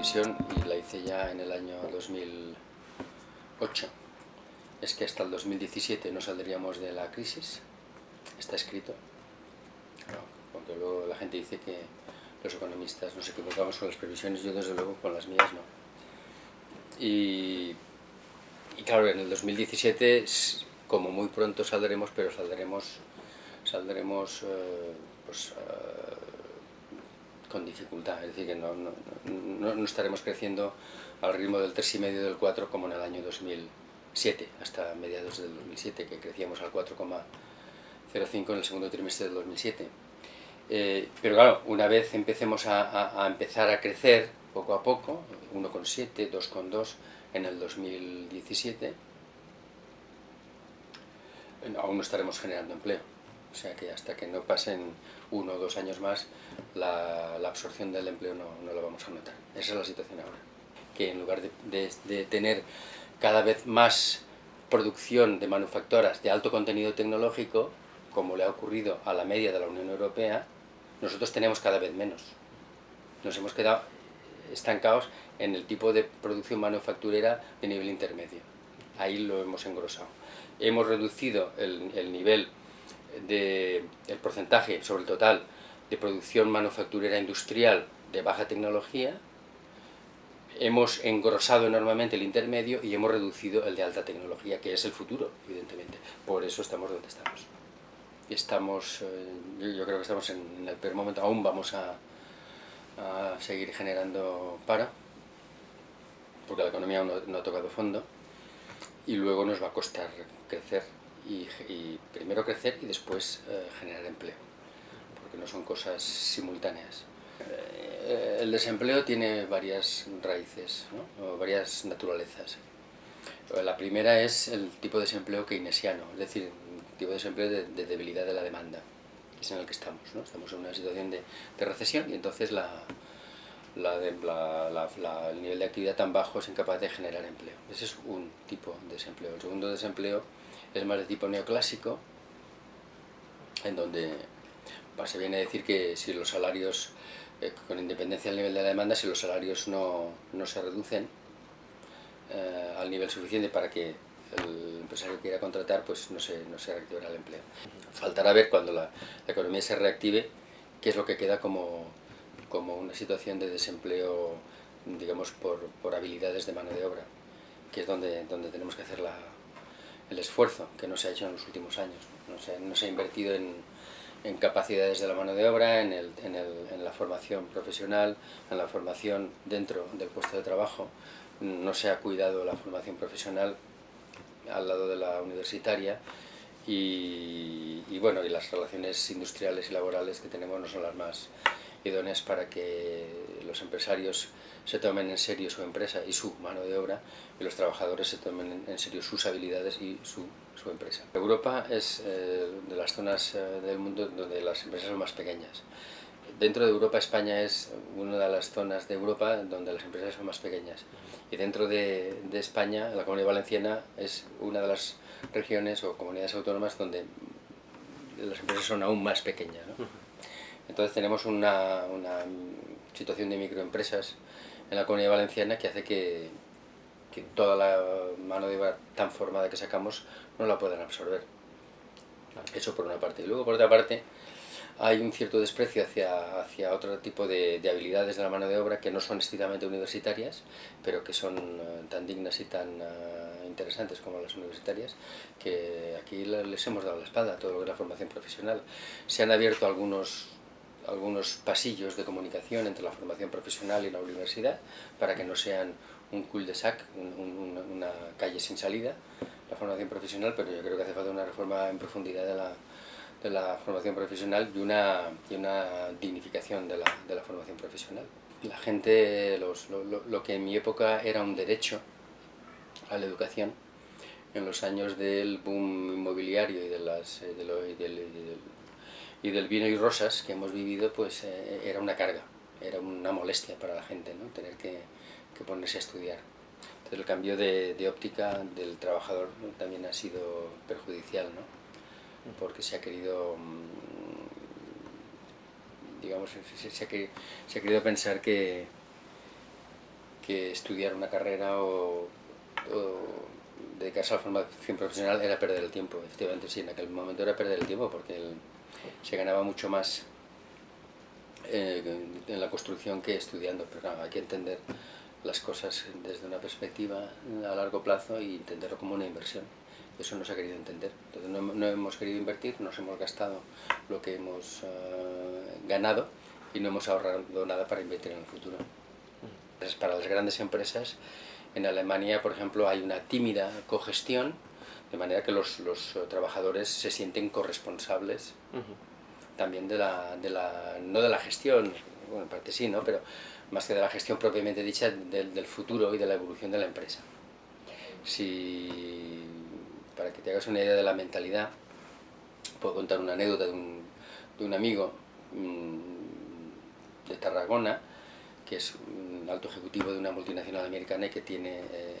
y la hice ya en el año 2008, es que hasta el 2017 no saldríamos de la crisis, está escrito, porque luego la gente dice que los economistas nos equivocamos con las previsiones, yo desde luego con las mías no. Y, claro, en el 2017 como muy pronto saldremos, pero saldremos, saldremos eh, pues, eh, con dificultad, es decir, que no, no, no, estaremos creciendo al ritmo del 3,5 del 4 como en el año 2007, hasta mediados del 2007, que crecíamos al 4,05 en el segundo trimestre del 2007. Eh, pero claro, una vez empecemos a, a, empezar a crecer poco a poco, 1,7, 2,2 en el 2017, aún no estaremos generando empleo. O sea que hasta que no pasen uno o dos años más, la, absorción del empleo no, no, lo vamos a notar. Esa es la situación ahora. Que en lugar de, tener cada vez más producción de manufacturas de alto contenido tecnológico, como le ha ocurrido a la media de la Unión Europea, nosotros tenemos cada vez menos. Nos hemos quedado estancados en el tipo de producción manufacturera de nivel intermedio. Ahí lo hemos engrosado. Hemos reducido el nivel de el porcentaje sobre el total de producción manufacturera industrial de baja tecnología, hemos engrosado enormemente el intermedio y hemos reducido el de alta tecnología, que es el futuro, evidentemente. Por eso estamos donde estamos. Estamos, eh, yo creo que estamos en, el peor momento, aún vamos a, seguir generando paro, porque la economía no, ha tocado fondo, y luego nos va a costar crecer, y, primero crecer y después eh, generar empleo, porque no son cosas simultáneas. Eh, el desempleo tiene varias raíces, varias naturalezas. La primera es el tipo de desempleo keynesiano, es decir, tipo de desempleo de, debilidad de la demanda, que es en el que estamos. ¿no? Estamos en una situación de, recesión y entonces la, el nivel de actividad tan bajo es incapaz de generar empleo. Ese es un tipo de desempleo. El segundo desempleo es más de tipo neoclásico, en donde se viene a decir que si los salarios, eh, con independencia del nivel de la demanda, si los salarios no, se reducen eh, al nivel suficiente para que el empresario quiera contratar, pues no se, no se reactivará el empleo. Faltará ver cuando la, economía se reactive qué es lo que queda como, como una situación de desempleo, digamos, por, por, habilidades de mano de obra, que es donde, donde tenemos que hacer la, el esfuerzo que no se ha hecho en los últimos años. No se, no se ha invertido en, capacidades de la mano de obra, en, el, en, el, en la formación profesional, en la formación dentro del puesto de trabajo, no se ha cuidado la formación profesional al lado de la universitaria y, bueno, y las relaciones industriales y laborales que tenemos no son las más idóneas para que los empresarios se tomen en serio su empresa y su mano de obra y los trabajadores se tomen en serio sus habilidades y su, su empresa. Europa es eh, de las zonas eh, del mundo donde las empresas son más pequeñas. Dentro de Europa, España es una de las zonas de Europa donde las empresas son más pequeñas. Y dentro de, España, la Comunidad Valenciana es una de las regiones o comunidades autónomas donde las empresas son aún más pequeñas. Entonces tenemos una, situación de microempresas en la Comunidad Valenciana que hace que, que toda la mano de obra tan formada que sacamos no la puedan absorber. Eso por una parte. Y luego por otra parte, hay un cierto desprecio hacia, hacia otro tipo de, habilidades de la mano de obra que no son estrictamente universitarias, pero que son eh, tan dignas y tan eh, interesantes como las universitarias, que aquí les hemos dado la espalda a todo lo que es la formación profesional. Se han abierto algunos algunos pasillos de comunicación entre la formación profesional y la universidad para que no sean un cul-de-sac, una calle sin salida, la formación profesional, pero yo creo que hace falta una reforma en profundidad de la, de la formación profesional y una, y una dignificación de la, de la, formación profesional. La gente, los, lo, lo, que en mi época era un derecho a la educación, en los años del boom inmobiliario y, de las, eh, de lo, y, del, y, del, vino y rosas que hemos vivido, pues eh, era una carga, era una molestia para la gente, ¿no? tener que, ponerse a estudiar. Entonces el cambio de, óptica del trabajador también ha sido perjudicial. ¿no? porque se ha querido mm, digamos se, ha, querido pensar que que estudiar una carrera o, dedicarse a la formación profesional era perder el tiempo. Efectivamente, sí, en aquel momento era perder el tiempo porque se ganaba mucho más eh, en la construcción que estudiando, pero hay que entender las cosas desde una perspectiva a largo plazo e entenderlo como una inversión. Eso no se ha querido entender. Entonces no, hemos querido invertir, nos hemos gastado lo que hemos eh, ganado y no hemos ahorrado nada para invertir en el futuro. Para las grandes empresas, en Alemania, por ejemplo, hay una tímida cogestión, de manera que los, los trabajadores se sienten corresponsables también de la, de la, no de la gestión, bueno, en parte sí, ¿no? pero más que de la gestión propiamente dicha del, del futuro y de la evolución de la empresa. Si, para que te hagas una idea de la mentalidad, puedo contar una anécdota de un, de un amigo mm, de Tarragona, que es un alto ejecutivo de una multinacional americana y que tiene eh,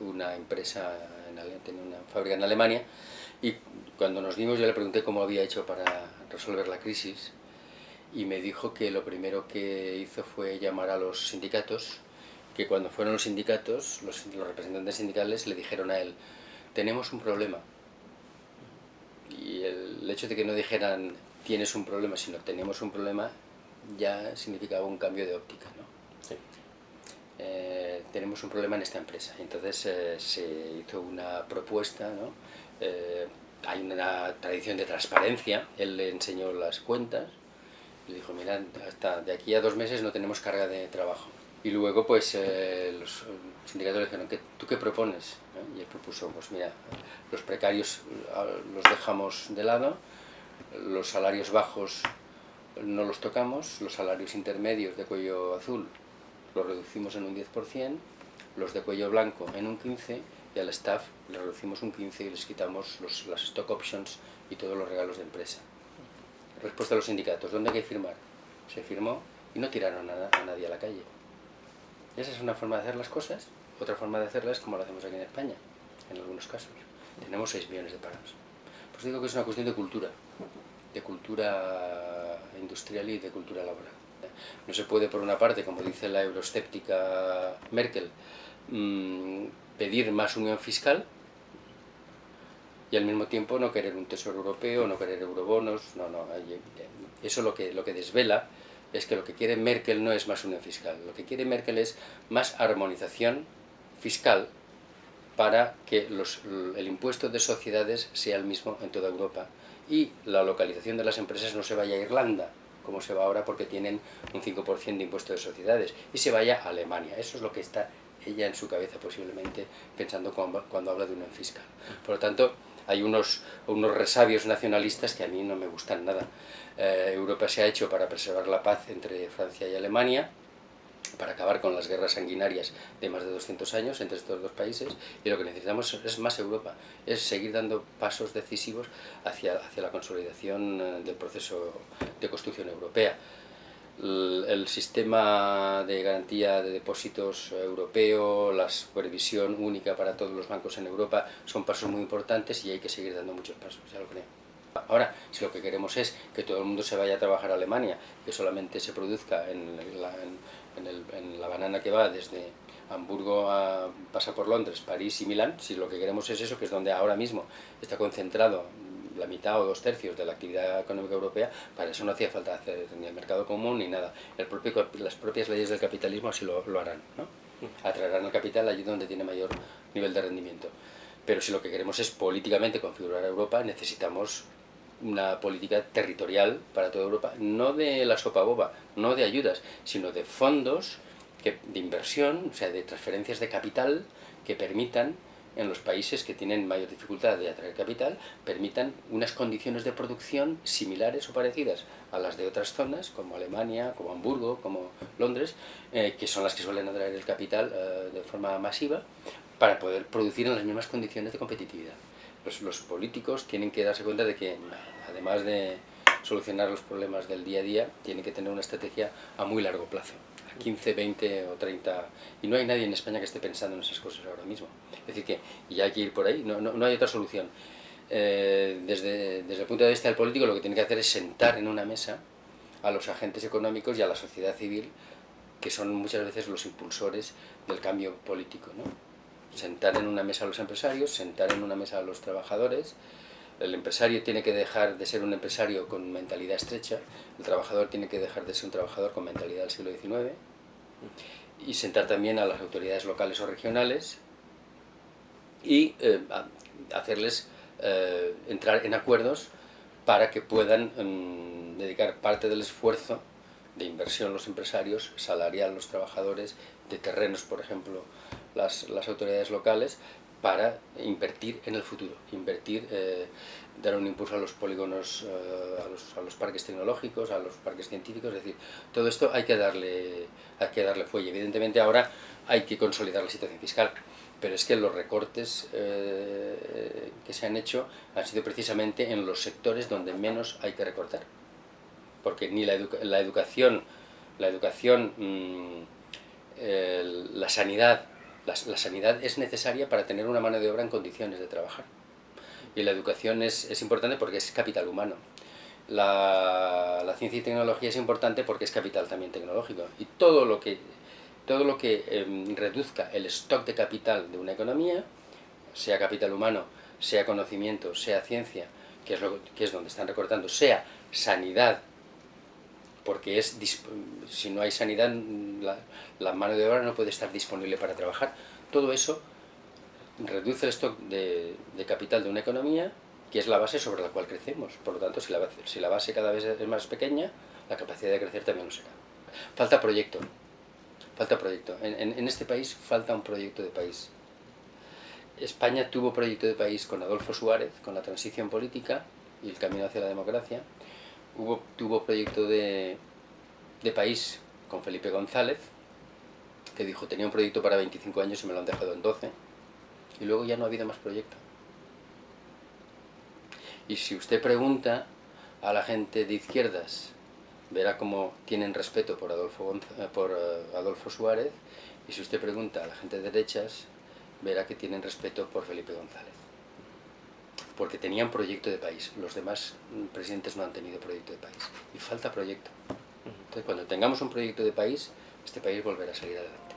una empresa, en, tiene una fábrica en Alemania, y cuando nos vimos yo le pregunté cómo había hecho para resolver la crisis, y me dijo que lo primero que hizo fue llamar a los sindicatos, que cuando fueron los sindicatos, los, los representantes sindicales le dijeron a él, tenemos un problema. Y el hecho de que no dijeran, tienes un problema, sino tenemos un problema, ya significaba un cambio de óptica. ¿no? Eh, tenemos un problema en esta empresa. Entonces eh, se hizo una propuesta, ¿no? Eh, hay una tradición de transparencia, él le enseñó las cuentas, le dijo, mira, hasta de aquí a dos meses no tenemos carga de trabajo. Y luego pues los sindicatos le dijeron, ¿tú qué propones? Y él propuso, pues mira, los precarios los dejamos de lado, los salarios bajos no los tocamos, los salarios intermedios de cuello azul los reducimos en un 10%, los de cuello blanco en un 15% y al staff le reducimos un 15% y les quitamos las stock options y todos los regalos de empresa. Respuesta a los sindicatos, ¿dónde hay que firmar? Se firmó y no tiraron a, a nadie a la calle. Esa es una forma de hacer las cosas. Otra forma de hacerlas es como lo hacemos aquí en España, en algunos casos. Tenemos 6 millones de parados. Pues digo que es una cuestión de cultura, de cultura industrial y de cultura laboral. No se puede, por una parte, como dice la euroscéptica Merkel, mm, pedir más unión fiscal y al mismo tiempo no querer un tesoro europeo, no querer eurobonos, no, no, eso lo que, lo que desvela es que lo que quiere Merkel no es más unión fiscal, lo que quiere Merkel es más armonización fiscal para que el impuesto de sociedades sea el mismo en toda Europa y la localización de las empresas no se vaya a Irlanda, como se va ahora porque tienen un 5% de impuesto de sociedades, y se vaya a Alemania. Eso es lo que está ella en su cabeza posiblemente pensando cuando, habla de unión fiscal. Por lo tanto, hay unos, unos resabios nacionalistas que a mí no me gustan nada. Eh, Europa se ha hecho para preservar la paz entre Francia y Alemania, para acabar con las guerras sanguinarias de más de 200 años entre estos dos países y lo que necesitamos es más Europa, es seguir dando pasos decisivos hacia, hacia la consolidación eh, del proceso de construcción europea. El, sistema de garantía de depósitos europeo, la supervisión única para todos los bancos en Europa son pasos muy importantes y hay que seguir dando muchos pasos, ya lo creo. Ahora, si lo que queremos es que todo el mundo se vaya a trabajar a Alemania, que solamente se produzca en la, en, la banana que va desde Hamburgo a, pasa por Londres, París y Milán, si lo que queremos es eso, que es donde ahora mismo está concentrado la mitad o dos tercios de la actividad económica europea, para eso no hacía falta hacer ni el mercado común ni nada. El propio, las propias leyes del capitalismo así lo, harán, ¿no? atraerán el capital allí donde tiene mayor nivel de rendimiento. Pero si lo que queremos es políticamente configurar Europa, necesitamos una política territorial para toda Europa, no de la sopa boba, no de ayudas, sino de fondos que, de inversión, o sea, de transferencias de capital que permitan en los países que tienen mayor dificultad de atraer capital, permitan unas condiciones de producción similares o parecidas a las de otras zonas, como Alemania, como Hamburgo, como Londres, eh, que son las que suelen atraer el capital eh, de forma masiva, para poder producir en las mismas condiciones de competitividad los, políticos tienen que darse cuenta de que, además de solucionar los problemas del día a día, tienen que tener una estrategia a muy largo plazo, a 15, 20 o 30... Y no hay nadie en España que esté pensando en esas cosas ahora mismo. Es decir, que ya hay que ir por ahí, no, no, hay otra solución. Eh, desde, desde el punto de vista del político, lo que tiene que hacer es sentar en una mesa a los agentes económicos y a la sociedad civil que son muchas veces los impulsores del cambio político. ¿no? Sentar en una mesa a los empresarios, sentar en una mesa a los trabajadores, el empresario tiene que dejar de ser un empresario con mentalidad estrecha, el trabajador tiene que dejar de ser un trabajador con mentalidad del siglo XIX, y sentar también a las autoridades locales o regionales y eh, hacerles eh, entrar en acuerdos para que puedan mm, dedicar parte del esfuerzo de inversión los empresarios, salarial los trabajadores, de terrenos, por ejemplo, las, las autoridades locales, para invertir en el futuro, invertir, eh, dar un impulso a los polígonos, eh, a, los, a, los, parques tecnológicos, a los parques científicos, es decir, todo esto hay que darle, hay que darle fuelle. Evidentemente ahora hay que consolidar la situación fiscal, pero es que los recortes eh, que se han hecho han sido precisamente en los sectores donde menos hay que recortar. Porque ni la, educa la educación, la, educación mmm, la sanidad, la, sanidad es necesaria para tener una mano de obra en condiciones de trabajar. Y la educación es, es importante porque es capital humano. La, ciencia y tecnología es importante porque es capital también tecnológico. Y todo lo que todo lo que eh, reduzca el stock de capital de una economía, sea capital humano, sea conocimiento, sea ciencia, que es, lo, que es donde están recortando, sea sanidad, porque es si no hay sanidad, la, la, mano de obra no puede estar disponible para trabajar. Todo eso reduce el stock de, capital de una economía, que es la base sobre la cual crecemos. Por lo tanto, si la, si la base cada vez es más pequeña, la capacidad de crecer también lo será. Falta proyecto. Falta proyecto. En, en, en, este país falta un proyecto de país. España tuvo proyecto de país con Adolfo Suárez, con la transición política y el camino hacia la democracia. Hubo, tuvo proyecto de, de país con Felipe González, que dijo, tenía un proyecto para 25 años y me lo han dejado en 12. Y luego ya no ha habido más proyecto. Y si usted pregunta a la gente de izquierdas verá cómo tienen respeto por Adolfo, eh, por eh, Adolfo Suárez y si usted pregunta a la gente de derechas, verá que tienen respeto por Felipe González. Porque tenían proyecto de país, los demás presidentes no han tenido proyecto de país. Y falta proyecto. Entonces, cuando tengamos un proyecto de país, este país volverá a salir adelante.